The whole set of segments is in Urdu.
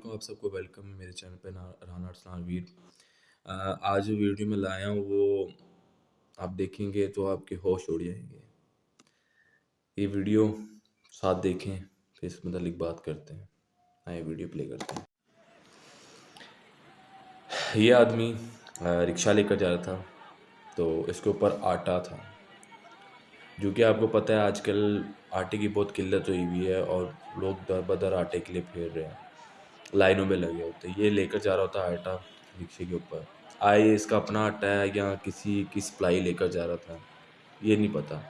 علیکم آپ سب کو ویلکم ہے میرے چینل پہ رانا ارسلان ویر۔ آج جو ویڈیو میں لایا ہوں، وہ آپ دیکھیں گے تو آپ کے ہوش اڑ جائیں گے۔ یہ ویڈیو ساتھ دیکھیں، پھر اس متعلق بات کرتے ہیں۔ آئے ویڈیو پلے کرتے ہیں۔ یہ آدمی رکشہ لے کر جا رہا تھا، تو اس کے اوپر آٹا تھا۔ جو کہ آپ کو پتہ ہے، آج کل آٹے کی بہت قلت ہوئی ہوئی ہے اور لوگ در بدر آٹے کے لیے پھیر رہے ہیں۔ لائنوں میں لگے ہوتے ہیں۔ یہ لے کر جا رہا ہوتا ہے آٹا رکشے کے اوپر۔ آئے اس کا اپنا آٹا ہے یا کسی کی سپلائی لے کر جا رہا تھا؟ یہ نہیں پتا۔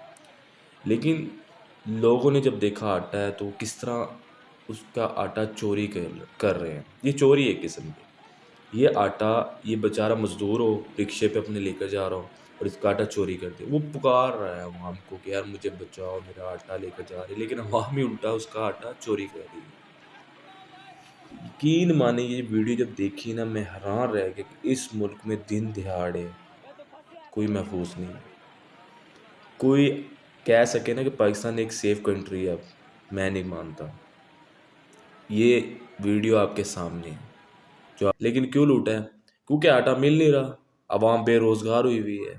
لیکن لوگوں نے جب دیکھا آٹا ہے تو کس طرح اس کا آٹا چوری کر رہے ہیں۔ یہ چوری ایک قسم کی۔ یہ آٹا، یہ بیچارہ مزدور ہو، رکشے پہ اپنے لے کر جا رہا ہو اور اس کا آٹا چوری کر دے۔ وہ پکار رہا ہے عوام کو کہ یار مجھے بچاؤ، میرا آٹا لے کر جا رہے لیکن عوام ہی الٹا اس کا آٹا چوری کر رہی ہے یقین مانے یہ ویڈیو جب دیکھی نا میں حیران رہ گیا کہ اس ملک میں دن دہاڑے کوئی محفوظ نہیں کوئی کہہ سکے نا کہ پاکستان ایک سیف کنٹری ہے اب، میں نہیں مانتا۔ یہ ویڈیو آپ کے سامنے ہے۔ جو لیکن کیوں لوٹا ہے؟ کیونکہ آٹا مل نہیں رہا۔ عوام بے روزگار ہوئی ہوئی ہے۔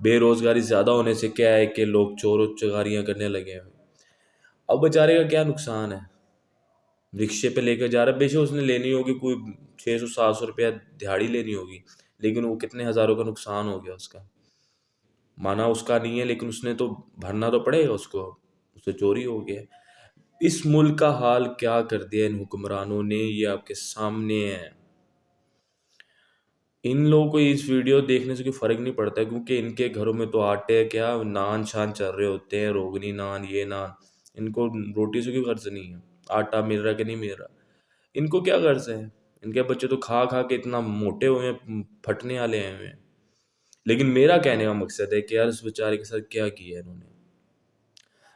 بے روزگاری زیادہ ہونے سے کیا ہے کہ لوگ چور و چگاریاں کرنے لگے ہیں۔ اب بیچارے کا کیا نقصان ہے؟ رکشے پہ لے کر جا رہا ہے۔ شک اس نے لینی ہوگی کوئی چھ سو سات سو روپیہ دہاڑی لینی ہوگی، لیکن وہ کتنے ہزاروں کا نقصان ہو گیا اس کا۔ مانا اس کا نہیں ہے، لیکن اس نے تو بھرنا تو پڑے گا اس کو۔ اس سے چوری ہو گیا۔ اس ملک کا حال کیا کر دیا ان حکمرانوں نے؟ یہ آپ کے سامنے ہے۔ ان لوگوں کو اس ویڈیو دیکھنے سے کوئی فرق نہیں پڑتا، کیونکہ ان کے گھروں میں تو آٹے کیا نان شان چل رہے ہوتے ہیں؟ روگنی نان، یہ نان۔ ان کو روٹی سے کوئی غرض نہیں ہے۔ آٹا مل رہا کہ نہیں مل رہا۔ ان کو کیا غرض ہے؟ ان کے بچے تو کھا کھا کے اتنا موٹے ہوئے ہیں، پھٹنے والے ہیں ہوئے لیکن میرا کہنے کا مقصد ہے کہ یار اس بیچارے کے ساتھ کیا کیا ہے انہوں نے؟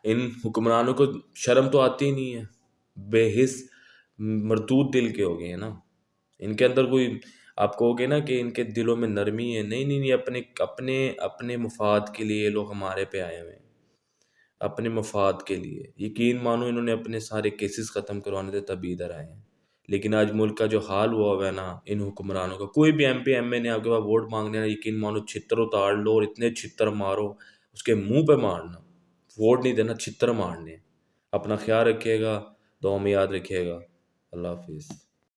ان حکمرانوں کو شرم تو آتی ہی نہیں ہے۔ بے حص مردود دل کے ہو گئے ہیں نا۔ ان کے اندر کوئی، آپ کہو گے نا کہ ان کے دلوں میں نرمی ہے۔ نہیں نہیں نہیں، اپنے اپنے اپنے مفاد کے لیے یہ لوگ ہمارے پہ آئے ہوئے ہیں۔ اپنے مفاد کے لیے۔ یقین مانو انہوں نے اپنے سارے کیسز ختم کروانے تھے تبھی ادھر آئے ہیں۔ لیکن آج ملک کا جو حال ہوا ہوا ہے نا، ان حکمرانوں کا، کوئی بھی ایم پی ایم اے نے آپ کے پاس ووٹ مانگنے نا یقین مانو چھتر اتار لو اور اتنے چھتر مارو، اس کے منہ پہ مارنا۔ ووٹ نہیں دینا، چھتر مارنے۔ اپنا خیال رکھیے گا دعا میں یاد رکھیے گا۔ اللہ حافظ۔